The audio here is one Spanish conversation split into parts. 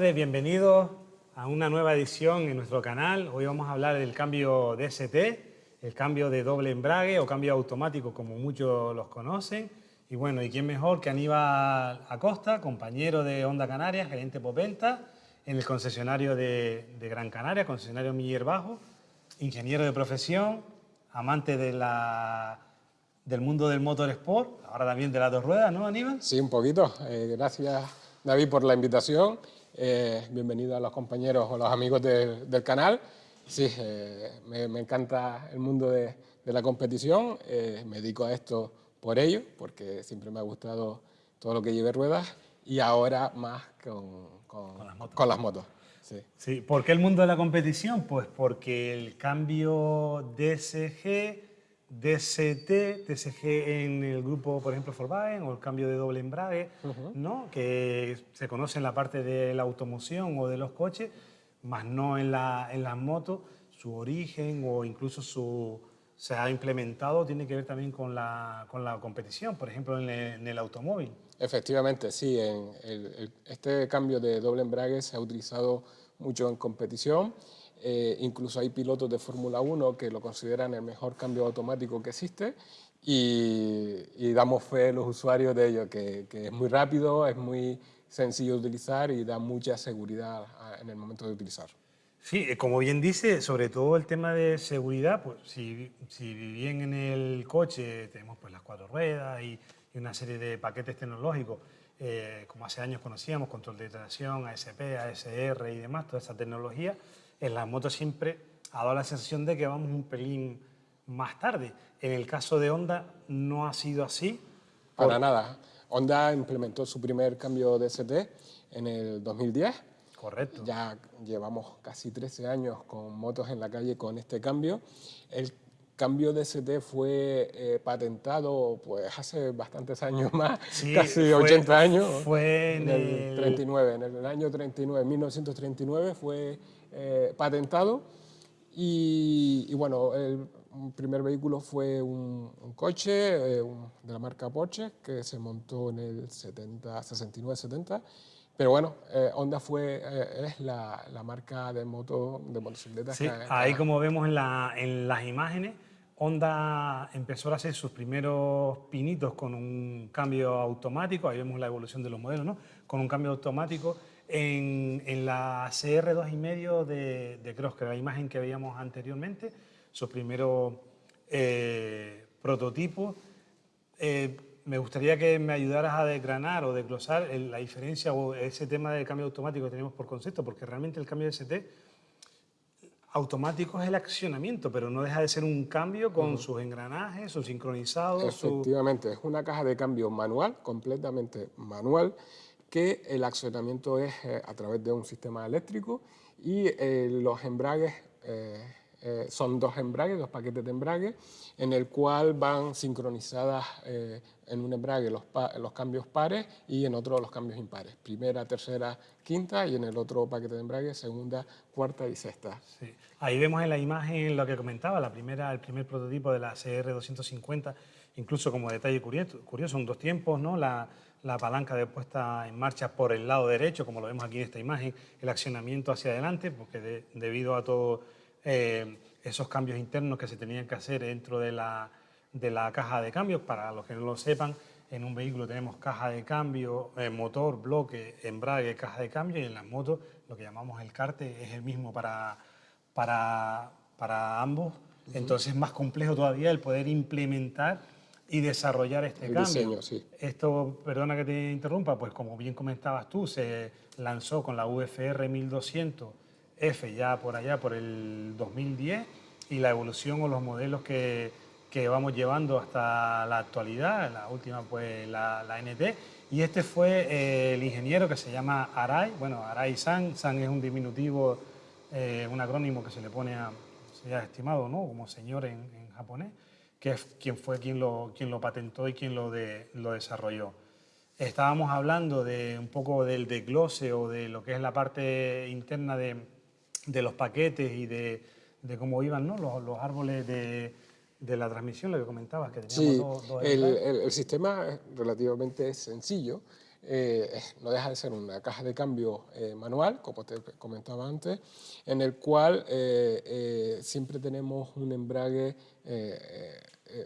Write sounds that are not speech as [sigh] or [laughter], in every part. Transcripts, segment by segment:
tardes, bienvenidos a una nueva edición en nuestro canal. Hoy vamos a hablar del cambio DST, el cambio de doble embrague o cambio automático como muchos los conocen. Y bueno, ¿y quién mejor que Aníbal Acosta, compañero de Onda Canarias, gerente Popenta, en el concesionario de, Gran Canaria, concesionario Miller Bajo, ingeniero de profesión, amante de la, del mundo del motorsport, ahora también de las dos ruedas, ¿no, Aníbal? Sí, un poquito. Eh, gracias, David, por la invitación eh, bienvenido a los compañeros o los amigos del canal. Sí, eh, me, encanta el mundo de, la competición, eh, me dedico a esto por ello, porque siempre me ha gustado todo lo que lleve ruedas y ahora más con, con, las motos. sí. sí. ¿Por qué el mundo de la competición? Pues porque el cambio DSG DST, TSG en el grupo, por ejemplo, Volkswagen, o el cambio de doble embrague, ¿no? que se conoce en la parte de la automoción o de los coches, más no en, la, en las motos, su origen o incluso su, se ha implementado tiene que ver también con la, con la competición, por ejemplo, en el, automóvil. Efectivamente, sí. En este cambio de doble embrague se ha utilizado mucho en competición eh, incluso hay pilotos de Fórmula 1 que lo consideran el mejor cambio automático que existe y, damos fe a los usuarios de ello, que, es muy rápido, es muy sencillo de utilizar y da mucha seguridad en el momento de utilizar. Sí, eh, como bien dice, sobre todo el tema de seguridad, pues si, si bien en el coche tenemos pues las cuatro ruedas y, una serie de paquetes tecnológicos, eh, como hace años conocíamos, control de tracción, ASP, ASR y demás, toda esa tecnología, en la moto siempre ha dado la sensación de que vamos un pelín más tarde. En el caso de Honda no ha sido así. Para nada. Honda implementó su primer cambio de ST en el 2010. Correcto. Ya llevamos casi 13 años con motos en la calle con este cambio. El cambio de ST fue eh, patentado pues hace bastantes años [laughs] más, casi 80 años. Fue en, el, 39, en el año 39, 1939 fue eh, patentado y, bueno, el primer vehículo fue un, coche eh, de la marca Porsche que se montó en el 70, 69-70 pero bueno, eh, Honda fue, es la, la, marca de moto de motocicletas. Sí, ahí como vemos en, la, en, las imágenes, Honda empezó a hacer sus primeros pinitos con un cambio automático, ahí vemos la evolución de los modelos, ¿no? Con un cambio automático en, la CR2,5 de, de Cross, que era la imagen que veíamos anteriormente, su primero eh, prototipo. Eh, me gustaría que me ayudaras a desgranar o desglosar la diferencia o ese tema del cambio automático que tenemos por concepto, porque realmente el cambio de ST automático es el accionamiento, pero no deja de ser un cambio con sus engranajes, sus sincronizados. Efectivamente, es una caja de cambio manual, completamente manual, que el accionamiento es eh, a través de un sistema eléctrico y eh, los embragues eh, son dos embragues, dos paquetes de embrague, en el cual van sincronizadas en un embrague los, cambios pares y en otro los cambios impares. Primera, tercera, quinta y en el otro paquete de embrague segunda, cuarta y sexta. Ahí vemos en la imagen lo que comentaba, la primera, el primer prototipo de la CR250, incluso como detalle curioso, curioso son dos tiempos, ¿no? La, la palanca de puesta en marcha por el lado derecho, como lo vemos aquí en esta imagen, el accionamiento hacia adelante, porque debido a todos eh, esos cambios internos que se tenían que hacer dentro de la, de la caja de cambios, para los que no lo sepan, en un vehículo tenemos caja de cambio, eh, motor, bloque, embrague, caja de cambio y en las motos lo que llamamos el carte es el mismo para, para, para ambos. Entonces es más complejo todavía el poder implementar y desarrollar este cambio. Esto, perdona que te interrumpa, pues como bien comentabas tú, se lanzó con la UFR 1200F ya por allá, por el 2010, y la evolución o los modelos que, que vamos llevando hasta la actualidad, la última pues la, la NT, y este fue eh, el ingeniero que se llama Arai, bueno, Arai San, San es un diminutivo, eh, un acrónimo que se le pone a, se ha estimado, ¿no?, como señor en, en japonés, que es quien fue quien lo, quien lo patentó y quien lo, de, lo desarrolló. Estábamos hablando de un poco del desglose o de lo que es la parte interna de, de los paquetes y de, de cómo iban ¿no? los, los árboles de, de, la transmisión, lo que comentabas, que teníamos sí, dos, el, el, el, sistema relativamente sencillo. eh, no deja de ser una caja de cambio eh, manual, como te comentaba antes, en el cual siempre tenemos un embrague,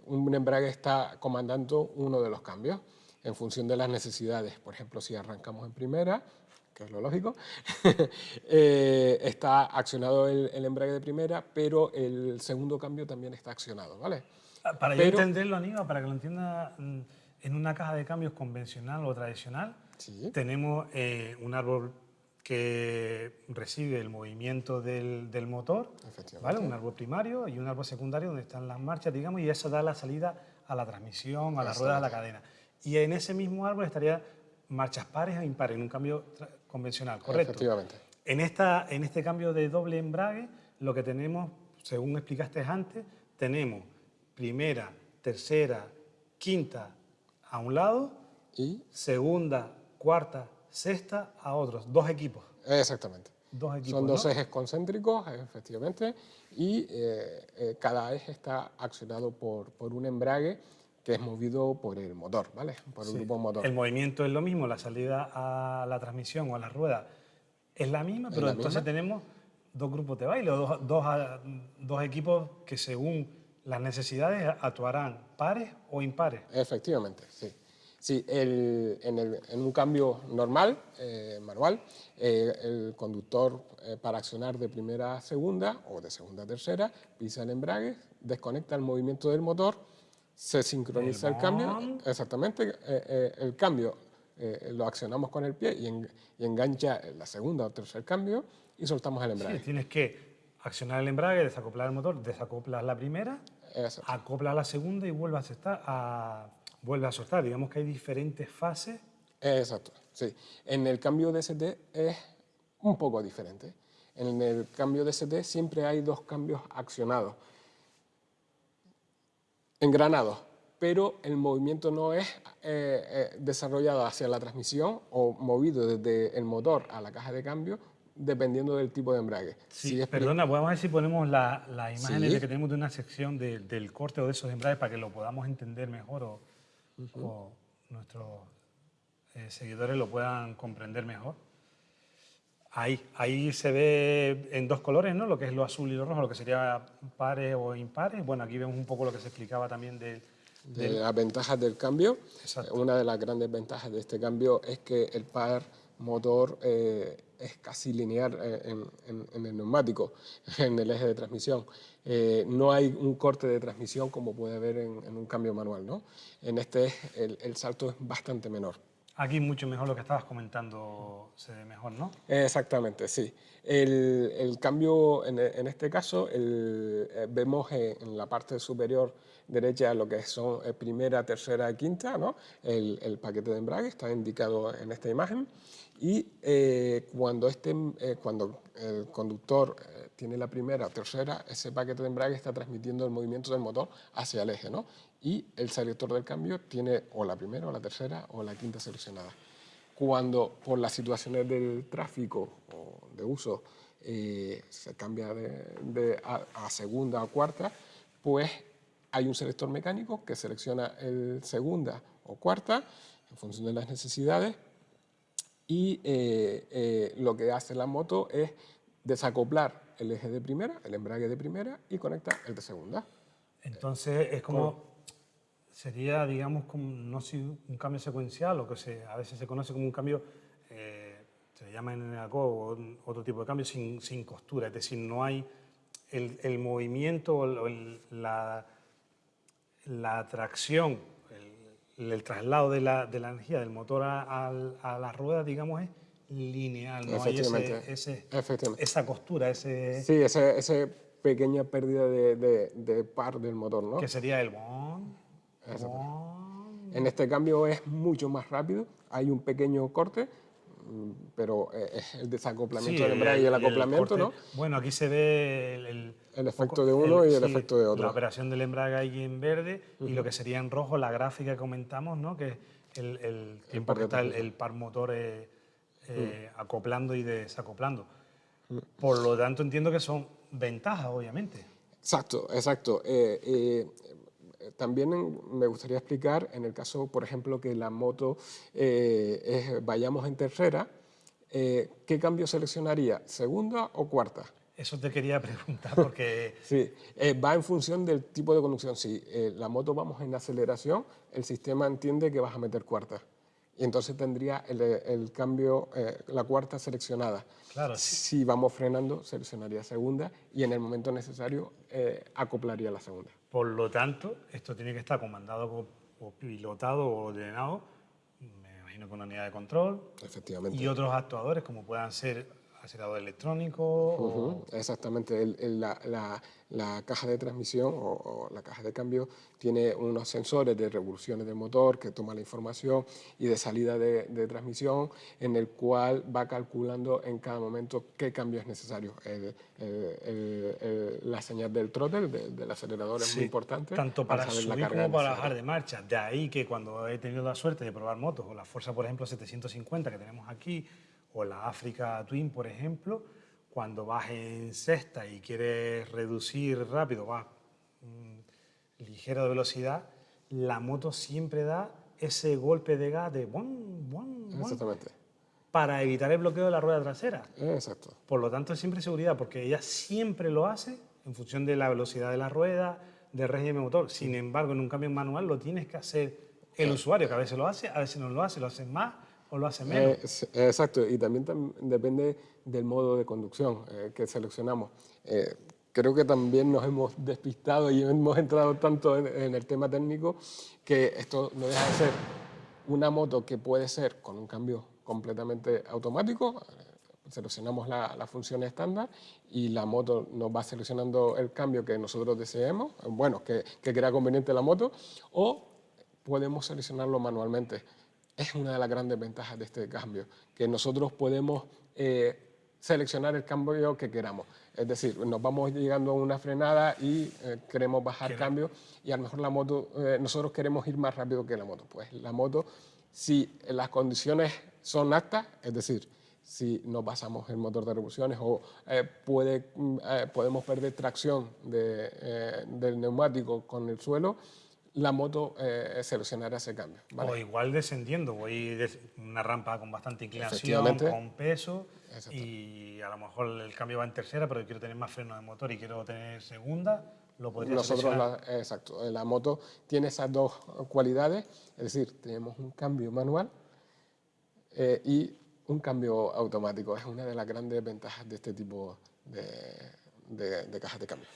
un embrague está comandando uno de los cambios en función de las necesidades. Por ejemplo, si arrancamos en primera, que es lo lógico, [laughs] está accionado el, embrague de primera, pero el segundo cambio también está accionado, ¿vale? Ah, para yo entenderlo, Aníbal, para que lo entienda mm, en una caja de cambios convencional o tradicional, tenemos eh, un árbol que recibe el movimiento del, motor, ¿vale? un árbol primario y un árbol secundario donde están las marchas, digamos, y eso da la salida a la transmisión, a la rueda, a la cadena. Y en ese mismo árbol estaría marchas pares o impares, en un cambio convencional, ¿correcto? Efectivamente. En, esta, en este cambio de doble embrague, lo que tenemos, según explicaste antes, tenemos primera, tercera, quinta, a un lado y segunda, cuarta, sexta a otros, dos equipos. Exactamente. Dos equipos, Son dos ejes concéntricos, efectivamente, y eh, eh, cada eje está accionado por, por un embrague que es movido por el motor, ¿vale? Por el grupo motor. El movimiento es lo mismo, la salida a la transmisión o a la rueda es la misma, pero entonces tenemos dos grupos de baile, dos, dos, dos equipos que según las necesidades actuarán pares o impares. Efectivamente, sí. Sí, en, un cambio normal, eh, manual, eh, el conductor eh, para accionar de primera a segunda o de segunda a tercera pisa el embrague, desconecta el movimiento del motor, se sincroniza el, cambio, exactamente, el cambio lo accionamos con el pie y, engancha la segunda o tercer cambio y soltamos el embrague. Sí, tienes que accionar el embrague, desacoplar el motor, desacoplas la primera, acopla la segunda y vuelve a, a, vuelve a soltar. Digamos que hay diferentes fases. Exacto, sí. En el cambio de ST es un poco diferente. En el cambio de ST siempre hay dos cambios accionados, engranados, pero el movimiento no es eh, eh, desarrollado hacia la transmisión o movido desde el motor a la caja de cambio, dependiendo del tipo de embrague. Sí, perdona, vamos a ver si ponemos las imágenes de que tenemos de una sección del corte o de esos embragues para que lo podamos entender mejor o, nuestros eh, seguidores lo puedan comprender mejor. Ahí, ahí se ve en dos colores, ¿no? Lo que es lo azul y lo rojo, lo que sería pares o impares. Bueno, aquí vemos un poco lo que se explicaba también de, de las ventajas del cambio. Una de las grandes ventajas de este cambio es que el par motor eh, es casi lineal eh, en, el neumático, [laughs] en el eje de transmisión. Eh, no hay un corte de transmisión como puede haber en, un cambio manual. ¿no? En este el, salto es bastante menor. Aquí mucho mejor lo que estabas comentando, se ve mejor, ¿no? Exactamente, sí. El, cambio, en, este caso, vemos en, la parte superior derecha lo que son primera, tercera y quinta, ¿no? El, el paquete de embrague está indicado en esta imagen. Y eh, cuando, este, eh, cuando el conductor eh, tiene la primera tercera, ese paquete de embrague está transmitiendo el movimiento del motor hacia el eje, ¿no? Y el selector del cambio tiene o la primera, o la tercera, o la quinta seleccionada. Cuando por las situaciones del tráfico o de uso se cambia de, a, segunda o cuarta, pues hay un selector mecánico que selecciona el segunda o cuarta en función de las necesidades y eh, eh, lo que hace la moto es desacoplar el eje de primera, el embrague de primera y conecta el de segunda. Entonces es como, sería digamos como, no un cambio secuencial o que se, a veces se conoce como un cambio, eh, se llama en el o otro tipo de cambio sin, sin, costura, es decir, no hay el, el movimiento o la, la tracción el traslado de la, de la energía del motor a, la rueda, digamos, es lineal, no hay ese, esa costura, ese... Sí, esa pequeña pérdida de, de, par del motor, ¿no? Que sería el... En este cambio es mucho más rápido, hay un pequeño corte, pero eh, es el desacoplamiento del embrague y el acoplamiento, ¿no? Bueno, aquí se ve el, el, efecto de uno y el efecto de otro. La operación del embrague ahí en verde y lo que sería en rojo la gráfica que comentamos, ¿no? Que el, el tiempo que está el, par motor eh, eh, acoplando y desacoplando. Por lo tanto, entiendo que son ventajas, obviamente. Exacto, exacto. También me gustaría explicar en el caso, por ejemplo, que la moto vayamos en tercera, ¿qué cambio seleccionaría? ¿Segunda o cuarta? Eso te quería preguntar porque... [laughs] sí, va en función del tipo de conducción. Si la moto vamos en aceleración, el sistema entiende que vas a meter cuarta y entonces tendría el, cambio, eh, la cuarta seleccionada. Claro. Si vamos frenando, seleccionaría segunda y en el momento necesario eh, acoplaría la segunda. Por lo tanto, esto tiene que estar comandado o, pilotado o ordenado, me imagino con una unidad de control. Efectivamente. Y otros actuadores como puedan ser acelerador electrónico. Exactamente, la, la caja de transmisión o, la caja de cambio tiene unos sensores de revoluciones del motor que toma la información y de salida de, transmisión en el cual va calculando en cada momento qué cambio es necesario. la señal del throttle, del, acelerador es muy importante. Tanto para, subir como para bajar de marcha. De ahí que cuando he tenido la suerte de probar motos o la Fuerza, por ejemplo, 750 que tenemos aquí o la Africa Twin, por ejemplo, cuando vas en sexta y quieres reducir rápido, vas mm, ligero de velocidad, la moto siempre da ese golpe de gas de bum, bum, Exactamente. para evitar el bloqueo de la rueda trasera. Exacto. Por lo tanto, es siempre seguridad, porque ella siempre lo hace en función de la velocidad de la rueda, del régimen motor. Sin embargo, en un cambio manual lo tienes que hacer el usuario, que a veces lo hace, a veces no lo hace, lo hace más o lo hace menos. Eh, exacto, y también depende del modo de conducción eh, que seleccionamos. Eh, creo que también nos hemos despistado y hemos entrado tanto en, el tema técnico que esto no deja de ser una moto que puede ser con un cambio completamente automático, seleccionamos la, la, función estándar y la moto nos va seleccionando el cambio que nosotros deseemos, bueno, que, que crea conveniente la moto, o podemos seleccionarlo manualmente es una de las grandes ventajas de este cambio, que nosotros podemos eh, seleccionar el cambio que queramos. Es decir, nos vamos llegando a una frenada y eh, queremos bajar cambio y a lo mejor la moto, eh, nosotros queremos ir más rápido que la moto. Pues la moto, si las condiciones son aptas, es decir, si no pasamos el motor de revoluciones o puede, mm, podemos perder tracción del neumático con el suelo, la moto eh, seleccionará ese cambio. O igual descendiendo, voy una rampa con bastante inclinación, con peso, y a lo mejor el cambio va en tercera, pero yo quiero tener más freno de motor y quiero tener segunda, lo podría Nosotros, la, exacto, la moto tiene esas dos cualidades, es decir, tenemos un cambio manual eh, y un cambio automático. Es una de las grandes ventajas de este tipo de, de cajas de cambio.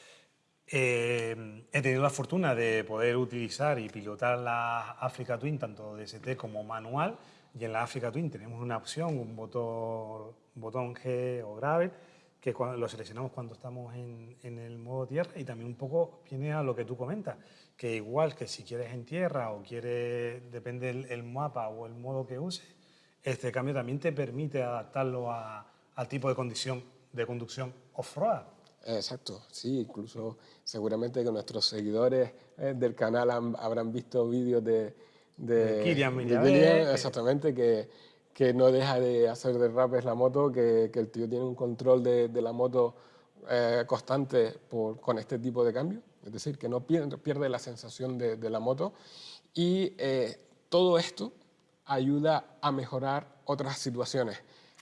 Eh, he tenido la fortuna de poder utilizar y pilotar la Africa Twin, tanto DST como manual, y en la Africa Twin tenemos una opción, un botón, botón G o Gravel, que lo seleccionamos cuando estamos en, el modo tierra y también un poco viene a lo que tú comentas, que igual que si quieres en tierra o quieres, depende el, mapa o el modo que uses, este cambio también te permite adaptarlo al tipo de condición de conducción off-road. Exacto, sí, incluso seguramente que nuestros seguidores eh, del canal habrán visto vídeos de, de, Kirian, exactamente, que, que, no deja de hacer derrapes la moto, que, que el tío tiene un control de, de la moto eh, constante por, con este tipo de cambio, es decir, que no pierde, pierde la sensación de, de la moto. Y eh, todo esto ayuda a mejorar otras situaciones.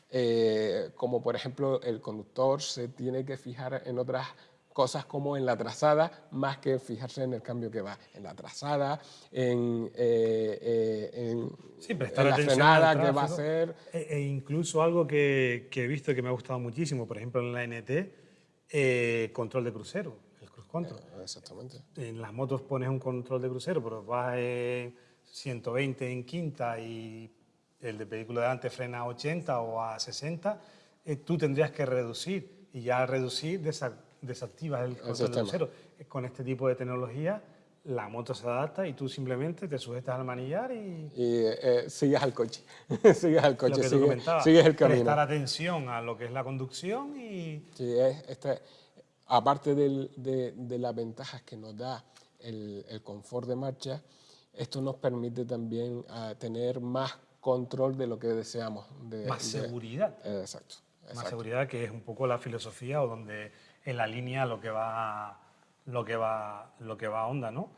Eh, como por ejemplo el conductor se tiene que fijar en otras cosas como en la trazada, más que fijarse en el cambio que va en la trazada, en, eh, eh, en, la frenada que va a hacer. E, e, incluso algo que, que, he visto que me ha gustado muchísimo, por ejemplo en la NT, control de crucero, el cruise control. exactamente. En las motos pones un control de crucero, pero vas en 120 en quinta y el de vehículo de delante frena a 80 o a 60, eh, tú tendrías que reducir y ya reducir desactivas el control de cero. Eh, con este tipo de tecnología la moto se adapta y tú simplemente te sujetas al manillar y... Y eh, sigues al coche, [laughs] sigues al coche, sigues, el camino. Prestar atención a lo que es la conducción y... Sí, este, aparte de, de, las ventajas que nos da el, el, confort de marcha, esto nos permite también ah, tener más control de lo que deseamos. De, más seguridad. exacto, Más seguridad, que es un poco la filosofía o donde en la línea lo que va, lo que va, lo que va a onda, ¿no?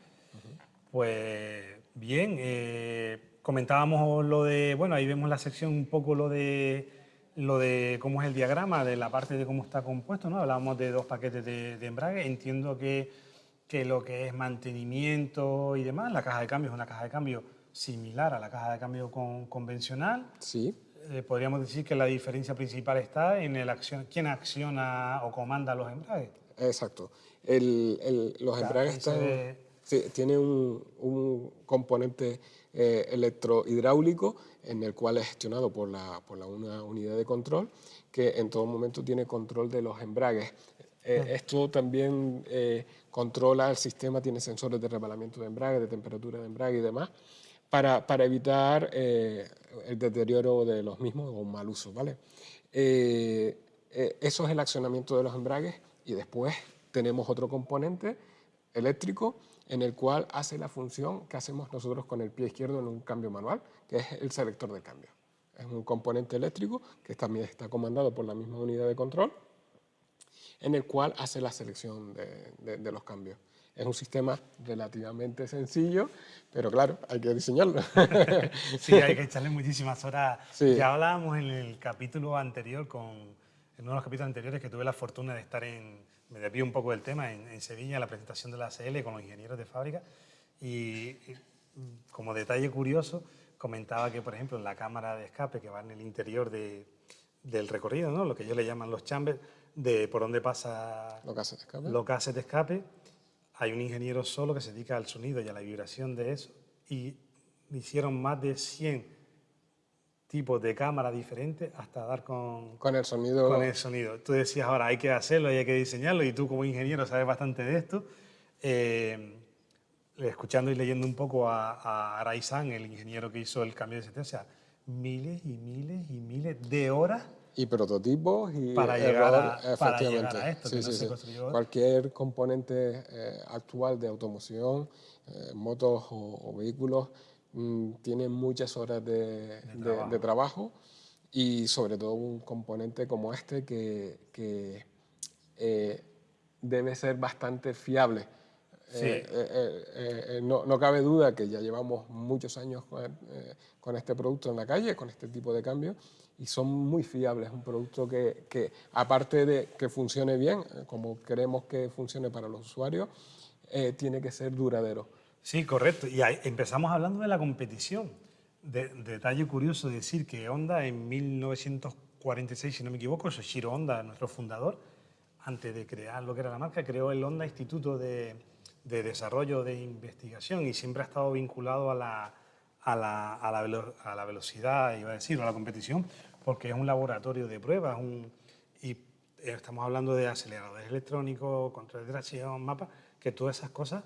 Pues bien, eh, comentábamos lo de, bueno, ahí vemos la sección un poco lo de lo de cómo es el diagrama, de la parte de cómo está compuesto, ¿no? Hablábamos de dos paquetes de, embrague, entiendo que, que, lo que es mantenimiento y demás, la caja de cambio es una caja de cambio similar a la caja de cambio convencional. Sí. Eh, podríamos decir que la diferencia principal está en el acción, quién acciona o comanda los embragues. Exacto. los embragues están, tienen un, componente eh, electrohidráulico en el cual es gestionado por, la, por la, una unidad de control que en todo momento tiene control de los embragues. Eh, esto también eh, controla el sistema, tiene sensores de rebalamiento de embrague, de temperatura de embrague y demás, para, para evitar el deterioro de los mismos o un mal uso. ¿vale? eso es el accionamiento de los embragues y después tenemos otro componente eléctrico en el cual hace la función que hacemos nosotros con el pie izquierdo en un cambio manual, que es el selector de cambio. Es un componente eléctrico que también está comandado por la misma unidad de control, en el cual hace la selección de, los cambios. Es un sistema relativamente sencillo, pero claro, hay que diseñarlo. [laughs] sí, hay que [laughs] echarle muchísimas horas. Ya hablábamos en el capítulo anterior, con, en uno de los capítulos anteriores que tuve la fortuna de estar en, me desvío un poco del tema, en, Sevilla, la presentación de la ACL con los ingenieros de fábrica y, como detalle curioso comentaba que, por ejemplo, en la cámara de escape que va en el interior de, del recorrido, ¿no? lo que ellos le llaman los chambers, de por donde pasa los gases de escape, los gases de escape hay un ingeniero solo que se dedica al sonido y a la vibración de eso y hicieron más de 100 tipos de cámara diferentes hasta dar con, con, el sonido. con el sonido. Tú decías ahora hay que hacerlo y hay que diseñarlo y tú como ingeniero sabes bastante de esto. Eh, escuchando y leyendo un poco a, a el ingeniero que hizo el cambio de sea, miles y miles y miles de horas y prototipos y para llegar, a, para llegar a esto. Sí, sí, Cualquier componente eh, actual de automoción, eh, motos o, vehículos, Mm, tiene muchas horas de, trabajo. y sobre todo un componente como este que, eh, debe ser bastante fiable. Eh, eh, no, no, cabe duda que ya llevamos muchos años con, este producto en la calle, con este tipo de cambios, y son muy fiables. Un producto que, que, aparte de que funcione bien, como queremos que funcione para los usuarios, tiene que ser duradero. Sí, correcto. Y empezamos hablando de la competición. De, detalle curioso decir que Honda en 1946, si no me equivoco, Soshiro Honda, nuestro fundador, antes de crear lo que era la marca, creó el Honda Instituto de, Desarrollo de Investigación y siempre ha estado vinculado a la, a la, a la, velocidad, iba a decir, o a la competición, porque es un laboratorio de pruebas un, y estamos hablando de aceleradores electrónicos, control de tracción, mapas, que todas esas cosas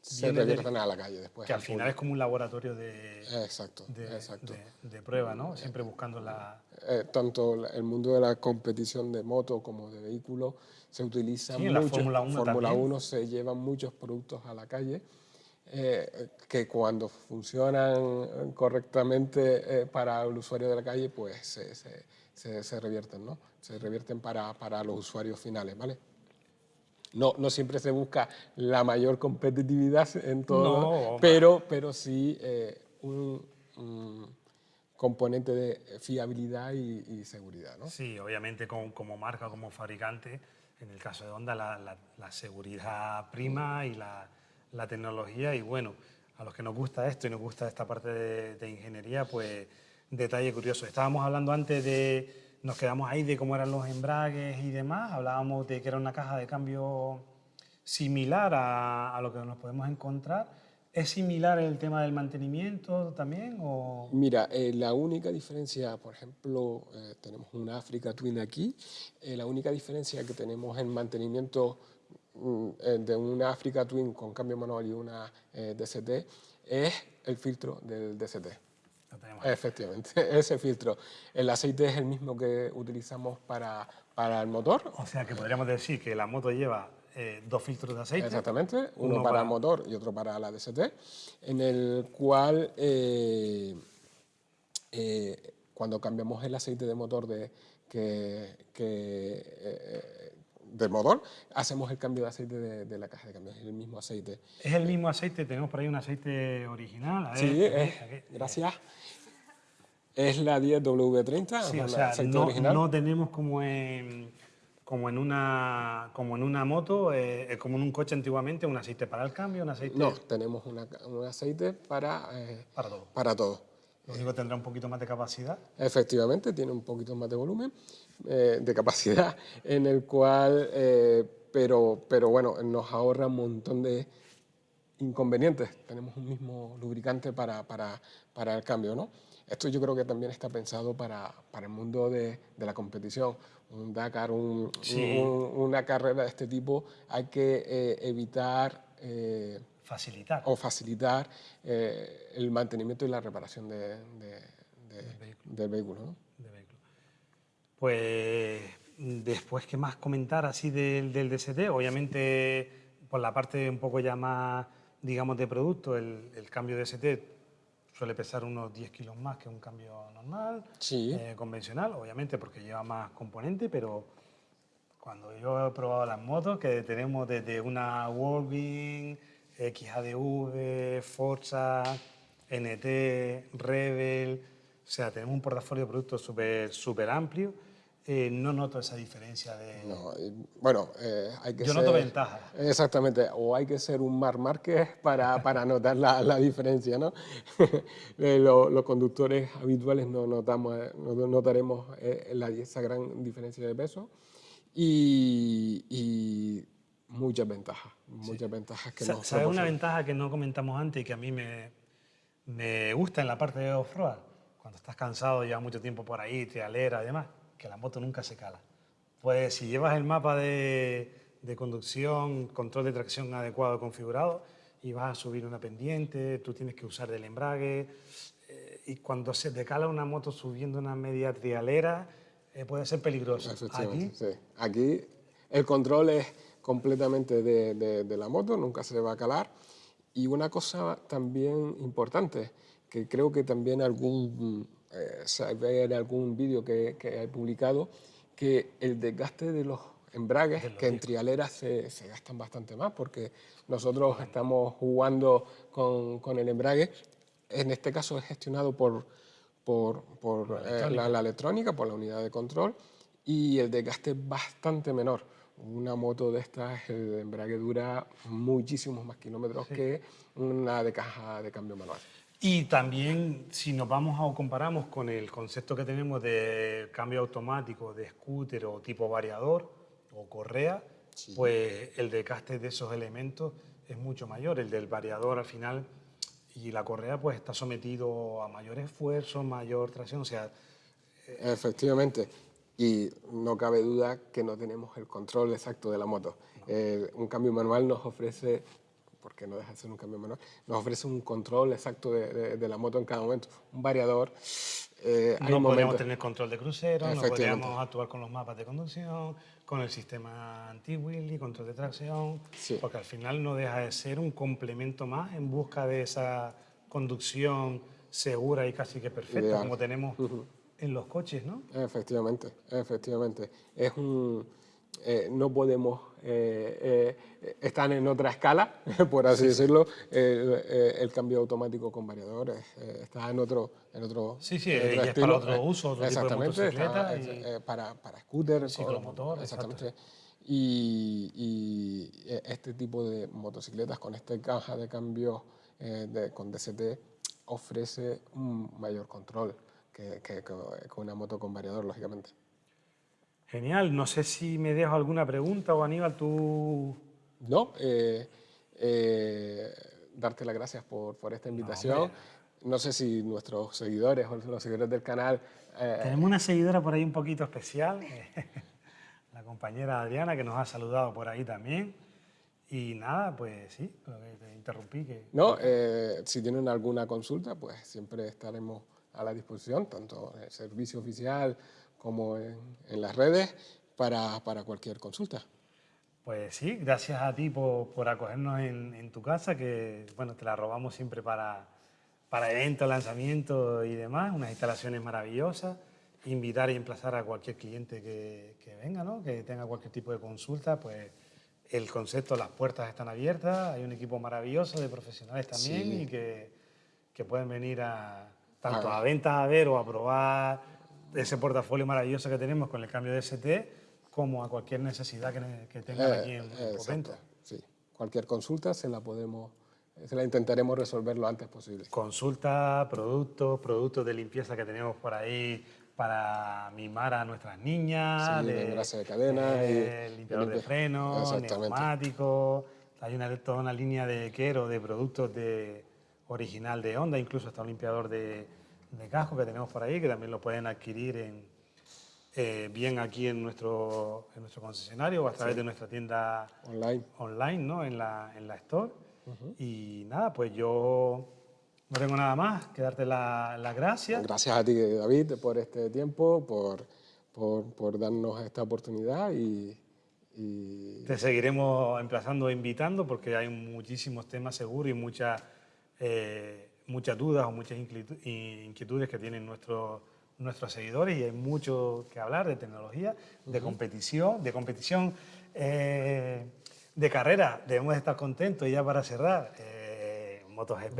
se revierten a la calle después. Que al final es como un laboratorio de, exacto, de, exacto. de, prueba, ¿no? Siempre buscando la... Eh, tanto el mundo de la competición de moto como de vehículos se utiliza mucho. En la Fórmula 1 Fórmula 1 se llevan muchos productos a la calle eh, que cuando funcionan correctamente eh, para el usuario de la calle, pues se, se, se revierten, ¿no? Se revierten para, para los usuarios finales, ¿vale? No, no siempre se busca la mayor competitividad en todo, pero, pero sí eh, un, componente de fiabilidad y, seguridad. ¿no? Sí, obviamente como, como, marca, como fabricante, en el caso de Honda, la, la, seguridad prima y la, la, tecnología. Y bueno, a los que nos gusta esto y nos gusta esta parte de, de ingeniería, pues detalle curioso. Estábamos hablando antes de nos quedamos ahí de cómo eran los embragues y demás. Hablábamos de que era una caja de cambio similar a, lo que nos podemos encontrar. ¿Es similar el tema del mantenimiento también? O? Mira, eh, la única diferencia, por ejemplo, eh, tenemos una Africa Twin aquí, eh, la única diferencia que tenemos en mantenimiento mm, de una Africa Twin con cambio manual y una DCT es el filtro del DCT. Efectivamente, [laughs] ese filtro. El aceite es el mismo que utilizamos para, para el motor. O sea que podríamos decir que la moto lleva eh, dos filtros de aceite. Exactamente, uno, para, el motor y otro para la DST, en el cual eh, eh, cuando cambiamos el aceite de motor de, que, del motor, hacemos el cambio de aceite de, la caja de cambios, es el mismo aceite. ¿Es el mismo aceite? Tenemos por ahí un aceite original. sí, gracias. Es la 10W30, sí, o sea, no, no tenemos como en como en una, como en una moto, eh, eh, como en un coche antiguamente, un aceite para el cambio, un aceite... No, tenemos un aceite para, eh, para todo. Para todo. Lo único tendrá un poquito más de capacidad. Efectivamente, tiene un poquito más de volumen, de capacidad, [laughs] en el cual, pero, pero bueno, nos ahorra un montón de inconvenientes. Tenemos un mismo lubricante para, para, para el cambio, ¿no? Esto yo creo que también está pensado para, para el mundo de, de, la competición. Un Dakar, un, una carrera de este tipo, hay que eh, evitar... Eh, facilitar. O facilitar eh, el mantenimiento y la reparación de, del vehículo. ¿no? Pues después, ¿qué más comentar así del, del DST? Obviamente, por la parte un poco ya más, digamos, de producto, el, el cambio de DST suele pesar unos 10 kilos más que un cambio normal, eh, convencional, obviamente porque lleva más componente, pero cuando yo he probado las motos, que tenemos desde una Wolverine, XADV, Forza, NT, Rebel, o sea, tenemos un portafolio de productos súper super amplio eh, no noto esa diferencia de... No, bueno, eh, hay que Yo noto ventaja. Exactamente, o hay que ser un Mar Márquez para, para notar la, la, diferencia, ¿no? [laughs] Eh, los conductores habituales no, notamos, no notaremos la, esa gran diferencia de peso y, y muchas ventajas, muchas ventajas que ¿Sabes una ventaja que no comentamos antes y que a mí me, me gusta en la parte de off-road? Cuando estás cansado, llevas mucho tiempo por ahí, trialera y demás, que la moto nunca se cala. Pues si llevas el mapa de, de conducción, control de tracción adecuado configurado y vas a subir una pendiente, tú tienes que usar del embrague eh, y cuando se te cala una moto subiendo una media trialera eh, puede ser peligroso. Aquí, sí. Aquí el control es completamente de, de, la moto, nunca se va a calar. Y una cosa también importante, que creo que también algún eh, ve en algún vídeo que, que, he publicado, que el desgaste de los embragues, que en trialeras se, se, gastan bastante más, porque nosotros estamos jugando con, con, el embrague, en este caso es gestionado por, por, por la, eh, la, electrónica, por la unidad de control, y el desgaste es bastante menor. Una moto de estas, el embrague dura muchísimos más kilómetros que una de caja de cambio manual. Y también, si nos vamos o comparamos con el concepto que tenemos de cambio automático de scooter o tipo variador o correa, pues el desgaste de esos elementos es mucho mayor. El del variador al final y la correa pues está sometido a mayor esfuerzo, mayor tracción, o sea... Eh, Efectivamente, y no cabe duda que no tenemos el control exacto de la moto. Eh, un cambio manual nos ofrece porque no deja de ser un cambio menor, nos ofrece un control exacto de, de, la moto en cada momento, un variador. Eh, no podríamos tener control de crucero, no podríamos actuar con los mapas de conducción, con el sistema anti-wheelie, control de tracción, porque al final no deja de ser un complemento más en busca de esa conducción segura y casi que perfecta, como tenemos en los coches, ¿no? Efectivamente, efectivamente. Es un eh, no podemos eh, eh, estar en otra escala, [laughs] por así decirlo, el cambio automático con variadores está en otro, en otro Sí, sí, es para otro uso, otro exactamente, tipo de para, para scooter, ciclomotor, exactamente. Y, y, este tipo de motocicletas con esta caja de cambio de, con DCT ofrece un mayor control que, que, que con una moto con variador, lógicamente. Genial. No sé si me dejo alguna pregunta o Aníbal, tú... No, eh, eh, darte las gracias por, por esta invitación. No, sé si nuestros seguidores o los seguidores del canal... Eh, Tenemos una seguidora por ahí un poquito especial, [laughs] la compañera Adriana, que nos ha saludado por ahí también. Y nada, pues sí, te interrumpí. Que... No, si tienen alguna consulta, pues siempre estaremos a la disposición, tanto el servicio oficial como en, las redes para, para, cualquier consulta. Pues sí, gracias a ti por, por acogernos en, en, tu casa, que bueno, te la robamos siempre para, para eventos, lanzamientos y demás, unas instalaciones maravillosas invitar y emplazar a cualquier cliente que, que venga, ¿no? que tenga cualquier tipo de consulta, pues el concepto, las puertas están abiertas, hay un equipo maravilloso de profesionales también Sí. y que, que pueden venir a tanto Ah. a ventas a ver o a probar ese portafolio maravilloso que tenemos con el cambio de ST, como a cualquier necesidad que, que tengan Eh, aquí en, eh, Porrento. exacto, sí. Cualquier consulta se la podemos, se la intentaremos resolver lo antes posible. Consulta, productos, productos de limpieza que tenemos por ahí para mimar a nuestras niñas, Sí, de engrase de cadena y- eh, limpiador de frenos, neumáticos, hay una, toda una línea de Quero de productos de original de Honda, incluso hasta un limpiador de, de casco que tenemos por ahí, que también lo pueden adquirir en, eh, bien aquí en nuestro, en nuestro concesionario o a través de nuestra tienda Online. online, ¿no? En la, en la store. Y nada, pues yo no tengo nada más que darte la- las gracias. Gracias a ti, David, por este tiempo, por, por, por darnos esta oportunidad y, y Te seguiremos emplazando e invitando porque hay muchísimos temas seguros y muchas, eh, muchas dudas o muchas inquietu- inquietudes que tienen nuestros, nuestros seguidores y hay mucho que hablar de tecnología, de competición, de competición eh, de carrera. Debemos estar contentos y ya para cerrar, eh, MotoGP.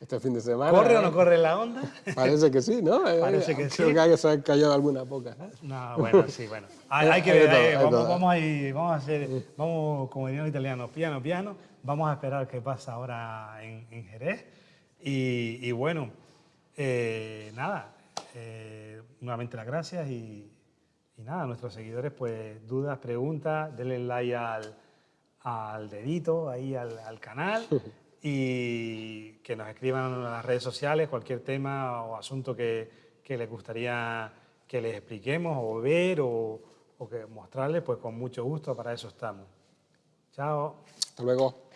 este fin de semana. ¿Corre o ¿eh? no corre la onda? Parece que sí, ¿no? Eh, [laughs] Parece que Creo sí. que hay- se han callado algunas pocas. ¿no? No, bueno, sí, bueno. Hay, hay que ver, eh, hay vamos, vamos a ir, vamos a hacer, vamos, como dirían los italianos, piano, piano. Vamos a esperar qué pasa ahora en, en Jerez. Y, y bueno, eh, nada, eh, nuevamente las gracias y, y nada, nuestros seguidores, pues dudas, preguntas, denle like al, al dedito, ahí al, al canal [laughs] y que nos escriban en las redes sociales cualquier tema o asunto que, que les gustaría que les expliquemos o ver o, o que mostrarles, pues con mucho gusto, para eso estamos. Chao. Hasta luego.